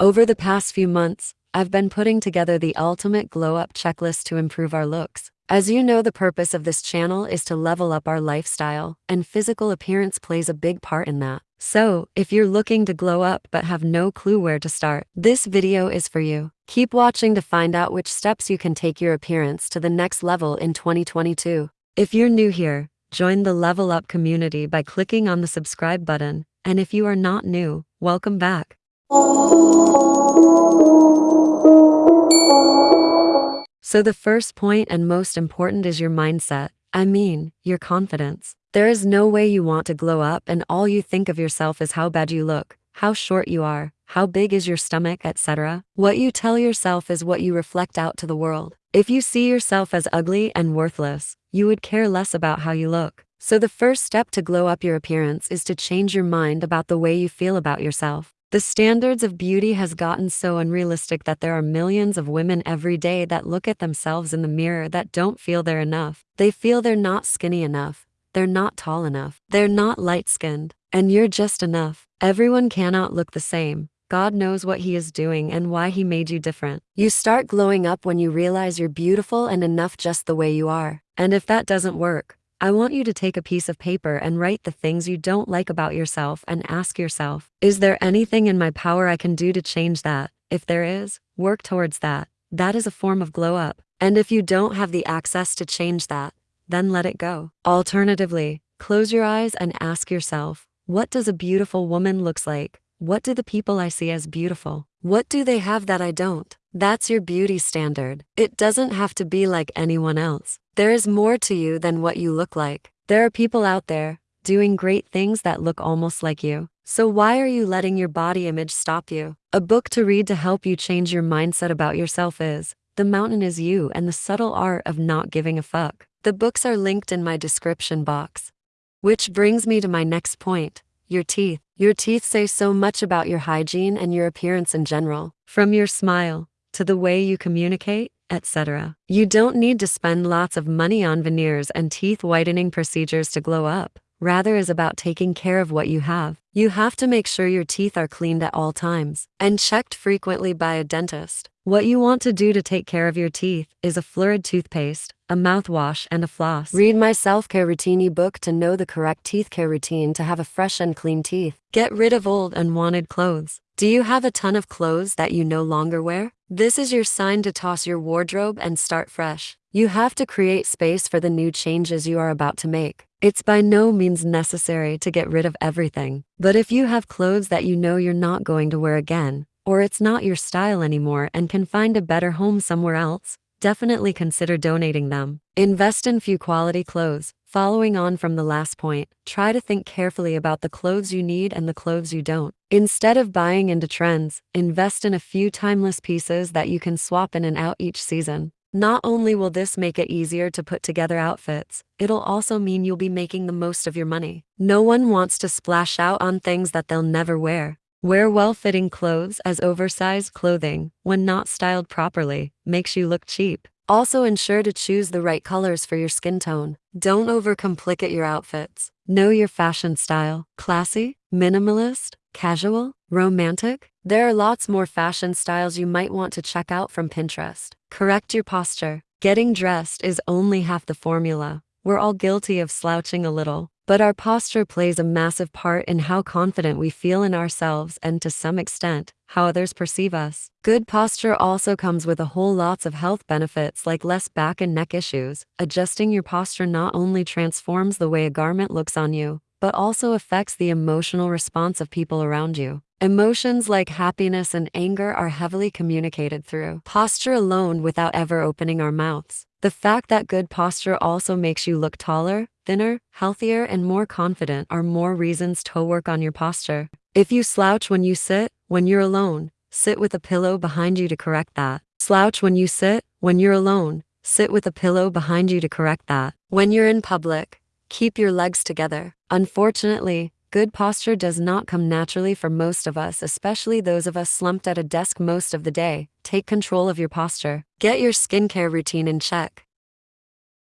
Over the past few months, I've been putting together the ultimate glow up checklist to improve our looks. As you know, the purpose of this channel is to level up our lifestyle, and physical appearance plays a big part in that. So, if you're looking to glow up but have no clue where to start, this video is for you. Keep watching to find out which steps you can take your appearance to the next level in 2022. If you're new here, join the Level Up community by clicking on the subscribe button, and if you are not new, welcome back. So, the first point and most important is your mindset. I mean, your confidence. There is no way you want to glow up and all you think of yourself is how bad you look, how short you are, how big is your stomach, etc. What you tell yourself is what you reflect out to the world. If you see yourself as ugly and worthless, you would care less about how you look. So, the first step to glow up your appearance is to change your mind about the way you feel about yourself. The standards of beauty has gotten so unrealistic that there are millions of women every day that look at themselves in the mirror that don't feel they're enough. They feel they're not skinny enough, they're not tall enough, they're not light-skinned, and you're just enough. Everyone cannot look the same. God knows what he is doing and why he made you different. You start glowing up when you realize you're beautiful and enough just the way you are. And if that doesn't work, I want you to take a piece of paper and write the things you don't like about yourself and ask yourself, is there anything in my power I can do to change that? If there is, work towards that. That is a form of glow up. And if you don't have the access to change that, then let it go. Alternatively, close your eyes and ask yourself, what does a beautiful woman looks like? What do the people I see as beautiful? What do they have that I don't? That's your beauty standard. It doesn't have to be like anyone else. There is more to you than what you look like. There are people out there doing great things that look almost like you. So why are you letting your body image stop you? A book to read to help you change your mindset about yourself is The Mountain is You and the Subtle Art of Not Giving a Fuck. The books are linked in my description box. Which brings me to my next point, your teeth. Your teeth say so much about your hygiene and your appearance in general. From your smile, to the way you communicate, etc. You don't need to spend lots of money on veneers and teeth whitening procedures to glow up. Rather is about taking care of what you have. You have to make sure your teeth are cleaned at all times and checked frequently by a dentist. What you want to do to take care of your teeth is a fluoride toothpaste, a mouthwash, and a floss. Read my self-care routine ebook to know the correct teeth care routine to have a fresh and clean teeth. Get rid of old unwanted clothes. Do you have a ton of clothes that you no longer wear? This is your sign to toss your wardrobe and start fresh. You have to create space for the new changes you are about to make. It's by no means necessary to get rid of everything. But if you have clothes that you know you're not going to wear again, or it's not your style anymore and can find a better home somewhere else, definitely consider donating them. Invest in few quality clothes. Following on from the last point, try to think carefully about the clothes you need and the clothes you don't. Instead of buying into trends, invest in a few timeless pieces that you can swap in and out each season. Not only will this make it easier to put together outfits, it'll also mean you'll be making the most of your money. No one wants to splash out on things that they'll never wear. Wear well-fitting clothes as oversized clothing, when not styled properly, makes you look cheap. Also ensure to choose the right colors for your skin tone. Don't overcomplicate your outfits. Know your fashion style. Classy, minimalist, casual, romantic. There are lots more fashion styles you might want to check out from Pinterest. Correct your posture. Getting dressed is only half the formula. We're all guilty of slouching a little, but our posture plays a massive part in how confident we feel in ourselves and to some extent, how others perceive us. Good posture also comes with a whole lots of health benefits like less back and neck issues. Adjusting your posture not only transforms the way a garment looks on you, but also affects the emotional response of people around you. Emotions like happiness and anger are heavily communicated through posture alone without ever opening our mouths. The fact that good posture also makes you look taller, thinner, healthier, and more confident are more reasons to work on your posture. If you slouch when you sit, when you're alone, sit with a pillow behind you to correct that. Slouch when you sit, when you're alone, sit with a pillow behind you to correct that. When you're in public, keep your legs together. Unfortunately, Good posture does not come naturally for most of us, especially those of us slumped at a desk most of the day. Take control of your posture. Get your skincare routine in check.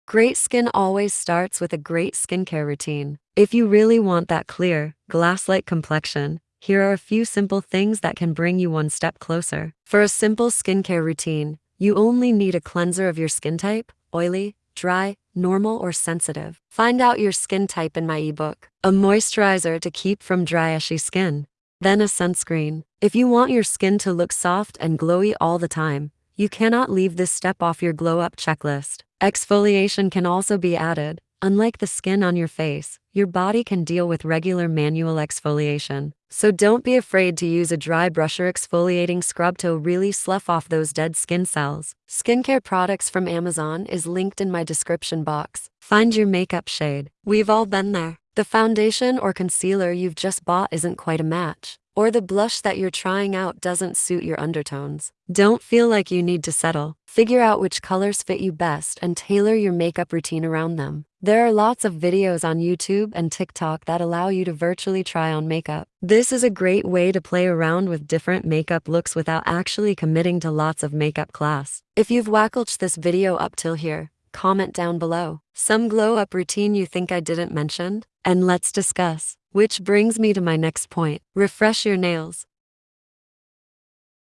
Great skin always starts with a great skincare routine. If you really want that clear, glass-like complexion, here are a few simple things that can bring you one step closer. For a simple skincare routine, you only need a cleanser of your skin type, oily, dry, normal, or sensitive. Find out your skin type in my ebook. A moisturizer to keep from dry ashy skin. Then a sunscreen. If you want your skin to look soft and glowy all the time, you cannot leave this step off your glow up checklist. Exfoliation can also be added. Unlike the skin on your face, your body can deal with regular manual exfoliation. So don't be afraid to use a dry brusher exfoliating scrub to really slough off those dead skin cells. Skincare products from Amazon is linked in my description box. Find your makeup shade. We've all been there. The foundation or concealer you've just bought isn't quite a match. Or the blush that you're trying out doesn't suit your undertones. Don't feel like you need to settle. Figure out which colors fit you best and tailor your makeup routine around them. There are lots of videos on YouTube and TikTok that allow you to virtually try on makeup. This is a great way to play around with different makeup looks without actually committing to lots of makeup class. If you've watched this video up till here, comment down below. Some glow up routine you think I didn't mention? And let's discuss. Which brings me to my next point. Refresh your nails.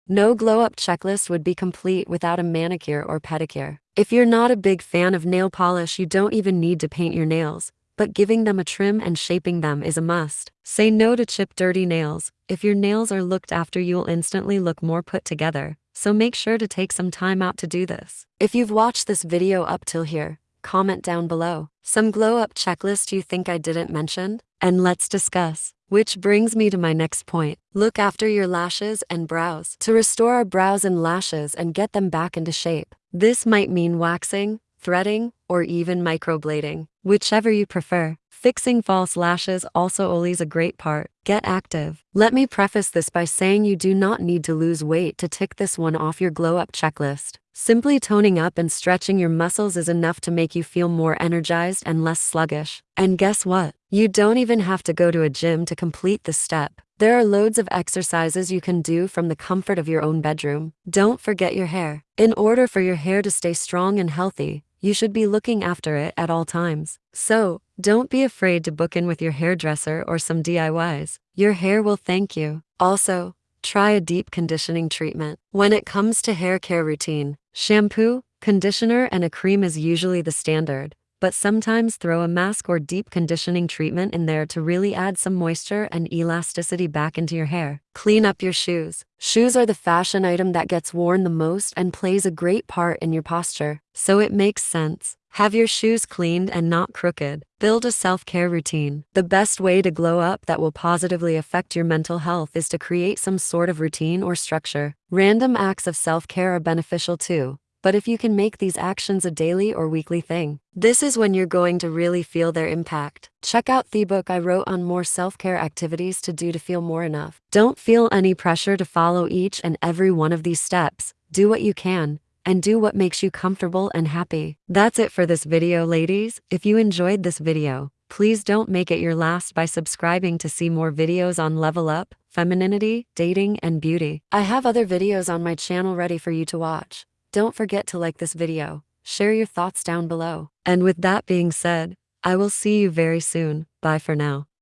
No glow up checklist would be complete without a manicure or pedicure. If you're not a big fan of nail polish, you don't even need to paint your nails, but giving them a trim and shaping them is a must. Say no to chip dirty nails. If your nails are looked after, you'll instantly look more put together, so make sure to take some time out to do this. If you've watched this video up till here, comment down below. Some glow up checklist you think I didn't mention? And let's discuss. Which brings me to my next point. Look after your lashes and brows. To restore our brows and lashes and get them back into shape. This might mean waxing, threading, or even microblading, whichever you prefer. Fixing false lashes also always a great part. Get active. Let me preface this by saying you do not need to lose weight to tick this one off your glow up checklist. Simply toning up and stretching your muscles is enough to make you feel more energized and less sluggish. And guess what? You don't even have to go to a gym to complete this step. There are loads of exercises you can do from the comfort of your own bedroom. Don't forget your hair. In order for your hair to stay strong and healthy, you should be looking after it at all times. So, don't be afraid to book in with your hairdresser or some DIYs. Your hair will thank you. Also, try a deep conditioning treatment. When it comes to hair care routine, shampoo, conditioner, and a cream is usually the standard but sometimes throw a mask or deep conditioning treatment in there to really add some moisture and elasticity back into your hair. Clean up your shoes. Shoes are the fashion item that gets worn the most and plays a great part in your posture, so it makes sense. Have your shoes cleaned and not crooked. Build a self care routine. The best way to glow up that will positively affect your mental health is to create some sort of routine or structure. Random acts of self care are beneficial too, but if you can make these actions a daily or weekly thing, this is when you're going to really feel their impact. Check out the book I wrote on more self care activities to do to feel more enough. Don't feel any pressure to follow each and every one of these steps. Do what you can, and do what makes you comfortable and happy. That's it for this video, ladies. If you enjoyed this video, please don't make it your last by subscribing to see more videos on level up, femininity, dating, and beauty. I have other videos on my channel ready for you to watch. Don't forget to like this video, share your thoughts down below. And with that being said, I will see you very soon. Bye for now.